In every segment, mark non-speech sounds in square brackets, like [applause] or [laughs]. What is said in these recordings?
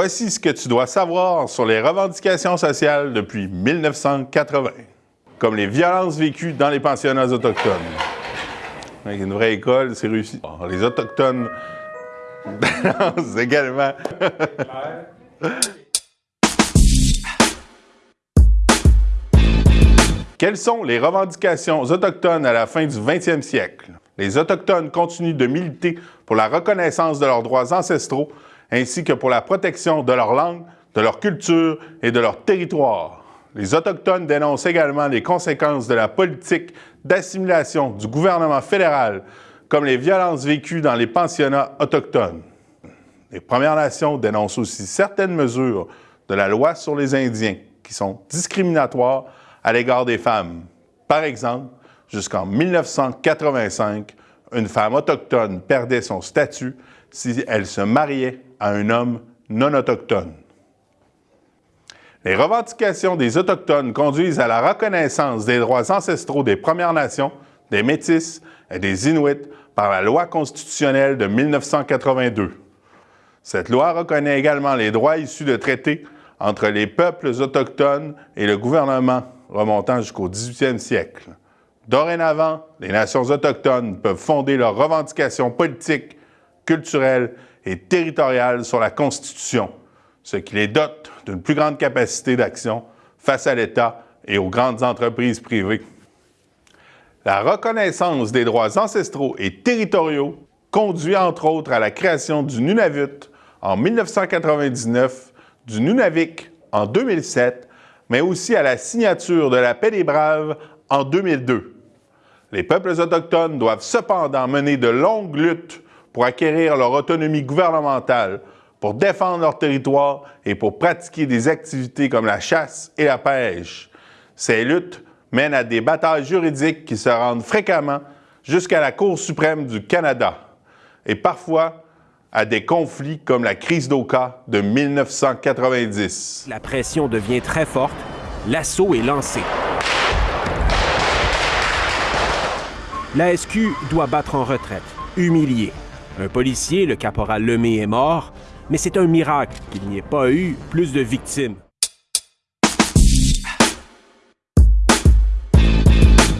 Voici ce que tu dois savoir sur les revendications sociales depuis 1980, comme les violences vécues dans les pensionnats autochtones. Une vraie école, c'est réussi. les Autochtones [laughs] balancent également. [laughs] Quelles sont les revendications autochtones à la fin du 20e siècle? Les Autochtones continuent de militer pour la reconnaissance de leurs droits ancestraux ainsi que pour la protection de leur langue, de leur culture et de leur territoire. Les Autochtones dénoncent également les conséquences de la politique d'assimilation du gouvernement fédéral, comme les violences vécues dans les pensionnats autochtones. Les Premières Nations dénoncent aussi certaines mesures de la loi sur les Indiens qui sont discriminatoires à l'égard des femmes. Par exemple, jusqu'en 1985, une femme autochtone perdait son statut si elle se mariait à un homme non autochtone. Les revendications des Autochtones conduisent à la reconnaissance des droits ancestraux des Premières Nations, des Métis et des Inuits par la loi constitutionnelle de 1982. Cette loi reconnaît également les droits issus de traités entre les peuples autochtones et le gouvernement remontant jusqu'au 18e siècle. Dorénavant, les nations autochtones peuvent fonder leurs revendications politiques, culturelles et territoriales sur la Constitution, ce qui les dote d'une plus grande capacité d'action face à l'État et aux grandes entreprises privées. La reconnaissance des droits ancestraux et territoriaux conduit entre autres à la création du Nunavut en 1999, du Nunavik en 2007 mais aussi à la signature de la paix des Braves en 2002. Les peuples autochtones doivent cependant mener de longues luttes pour acquérir leur autonomie gouvernementale, pour défendre leur territoire et pour pratiquer des activités comme la chasse et la pêche. Ces luttes mènent à des batailles juridiques qui se rendent fréquemment jusqu'à la Cour suprême du Canada et parfois à des conflits comme la crise d'Oka de 1990. La pression devient très forte, l'assaut est lancé. La SQ doit battre en retraite, humilié. Un policier, le caporal Lemay, est mort, mais c'est un miracle qu'il n'y ait pas eu plus de victimes.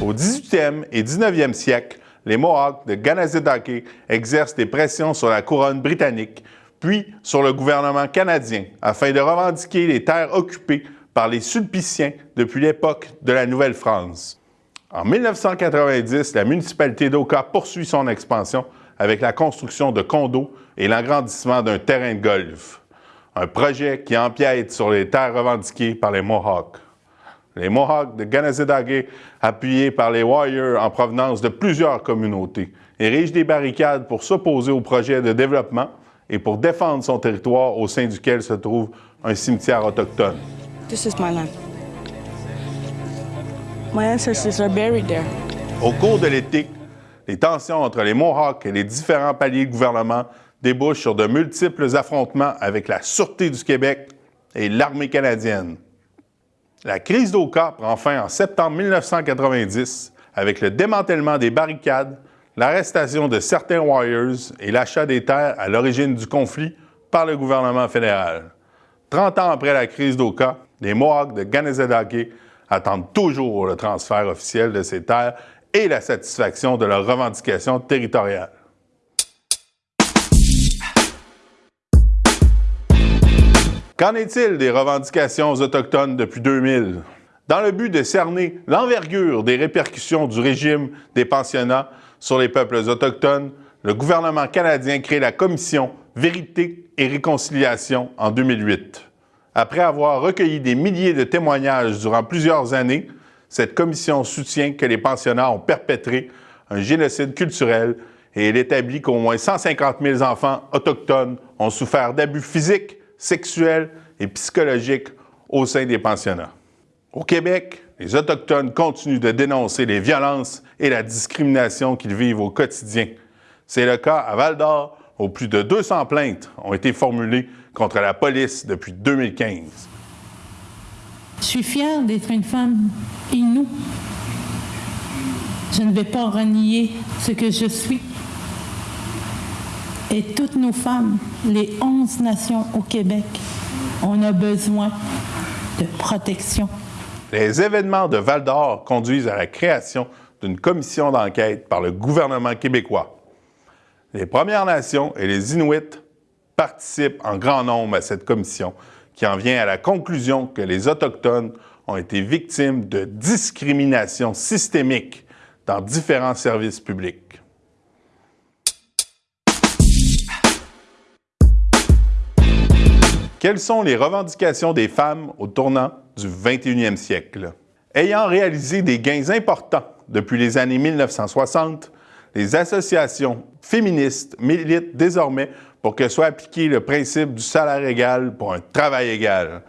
Au 18e et 19e siècle, les Mohawks de Ganazedake exercent des pressions sur la couronne britannique, puis sur le gouvernement canadien, afin de revendiquer les terres occupées par les Sulpiciens depuis l'époque de la Nouvelle-France. En 1990, la municipalité d'Oka poursuit son expansion avec la construction de condos et l'agrandissement d'un terrain de golf, un projet qui empiète sur les terres revendiquées par les Mohawks les Mohawks de Ganazedage, appuyés par les Warriors en provenance de plusieurs communautés, érigent des barricades pour s'opposer au projet de développement et pour défendre son territoire au sein duquel se trouve un cimetière autochtone. This is my land. My ancestors are buried there. Au cours de l'été, les tensions entre les Mohawks et les différents paliers de gouvernement débouchent sur de multiples affrontements avec la Sûreté du Québec et l'armée canadienne. La crise d'Oka prend fin en septembre 1990 avec le démantèlement des barricades, l'arrestation de certains Warriors et l'achat des terres à l'origine du conflit par le gouvernement fédéral. Trente ans après la crise d'Oka, les Mohawks de Ganezedake attendent toujours le transfert officiel de ces terres et la satisfaction de leurs revendications territoriales. Qu'en est-il des revendications autochtones depuis 2000? Dans le but de cerner l'envergure des répercussions du régime des pensionnats sur les peuples autochtones, le gouvernement canadien crée la commission Vérité et Réconciliation en 2008. Après avoir recueilli des milliers de témoignages durant plusieurs années, cette commission soutient que les pensionnats ont perpétré un génocide culturel et elle établit qu'au moins 150 000 enfants autochtones ont souffert d'abus physiques, sexuelle et psychologique au sein des pensionnats. Au Québec, les Autochtones continuent de dénoncer les violences et la discrimination qu'ils vivent au quotidien. C'est le cas à Val-d'Or, où plus de 200 plaintes ont été formulées contre la police depuis 2015. Je suis fière d'être une femme inoue. Je ne vais pas renier ce que je suis. et toutes nos femmes, les 11 nations au Québec, on a besoin de protection. Les événements de Val d'Or conduisent à la création d'une commission d'enquête par le gouvernement québécois. Les Premières Nations et les Inuits participent en grand nombre à cette commission qui en vient à la conclusion que les Autochtones ont été victimes de discrimination systémique dans différents services publics. Quelles sont les revendications des femmes au tournant du 21e siècle? Ayant réalisé des gains importants depuis les années 1960, les associations féministes militent désormais pour que soit appliqué le principe du salaire égal pour un travail égal.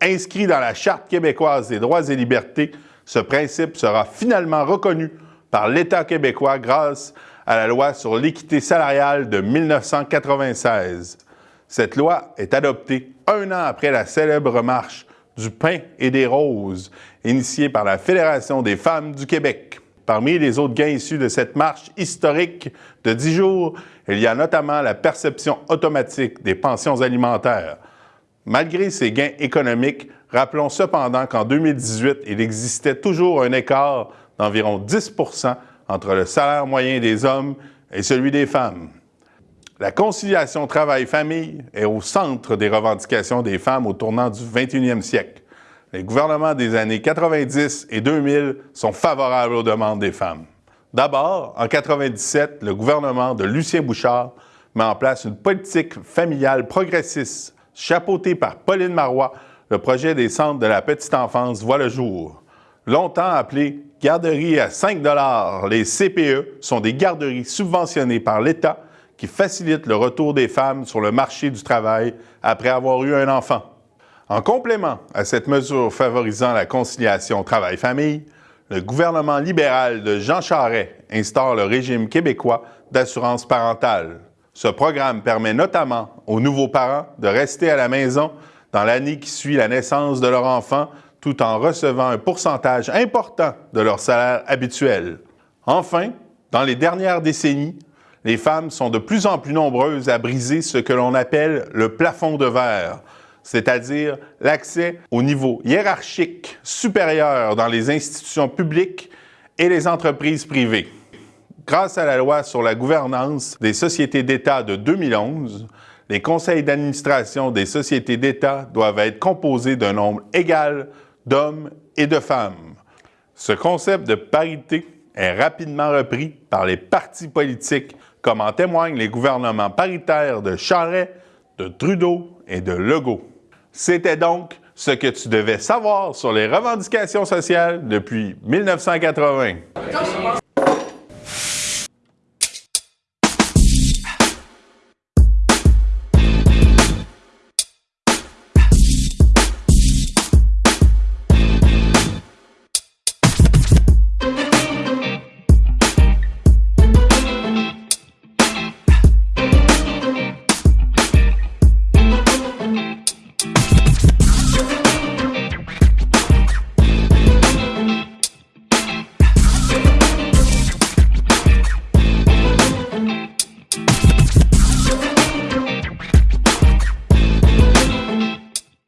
Inscrit dans la Charte québécoise des droits et libertés, ce principe sera finalement reconnu par l'État québécois grâce à la loi sur l'équité salariale de 1996. Cette loi est adoptée un an après la célèbre marche du pain et des roses, initiée par la Fédération des femmes du Québec. Parmi les autres gains issus de cette marche historique de dix jours, il y a notamment la perception automatique des pensions alimentaires. Malgré ces gains économiques, rappelons cependant qu'en 2018, il existait toujours un écart d'environ 10% entre le salaire moyen des hommes et celui des femmes. La conciliation travail-famille est au centre des revendications des femmes au tournant du 21e siècle. Les gouvernements des années 90 et 2000 sont favorables aux demandes des femmes. D'abord, en 97, le gouvernement de Lucien Bouchard met en place une politique familiale progressiste. Chapeautée par Pauline Marois, le projet des centres de la petite enfance voit le jour. Longtemps appelés garderies à 5 les CPE sont des garderies subventionnées par l'État qui facilitent le retour des femmes sur le marché du travail après avoir eu un enfant. En complément à cette mesure favorisant la conciliation travail-famille, le gouvernement libéral de Jean Charest instaure le régime québécois d'assurance parentale. Ce programme permet notamment aux nouveaux parents de rester à la maison dans l'année qui suit la naissance de leur enfant tout en recevant un pourcentage important de leur salaire habituel. Enfin, dans les dernières décennies, les femmes sont de plus en plus nombreuses à briser ce que l'on appelle le plafond de verre, c'est-à-dire l'accès au niveau hiérarchique supérieur dans les institutions publiques et les entreprises privées. Grâce à la loi sur la gouvernance des sociétés d'État de 2011, les conseils d'administration des sociétés d'État doivent être composés d'un nombre égal d'hommes et de femmes. Ce concept de parité est rapidement repris par les partis politiques, comme en témoignent les gouvernements paritaires de Charest, de Trudeau et de Legault. C'était donc ce que tu devais savoir sur les revendications sociales depuis 1980.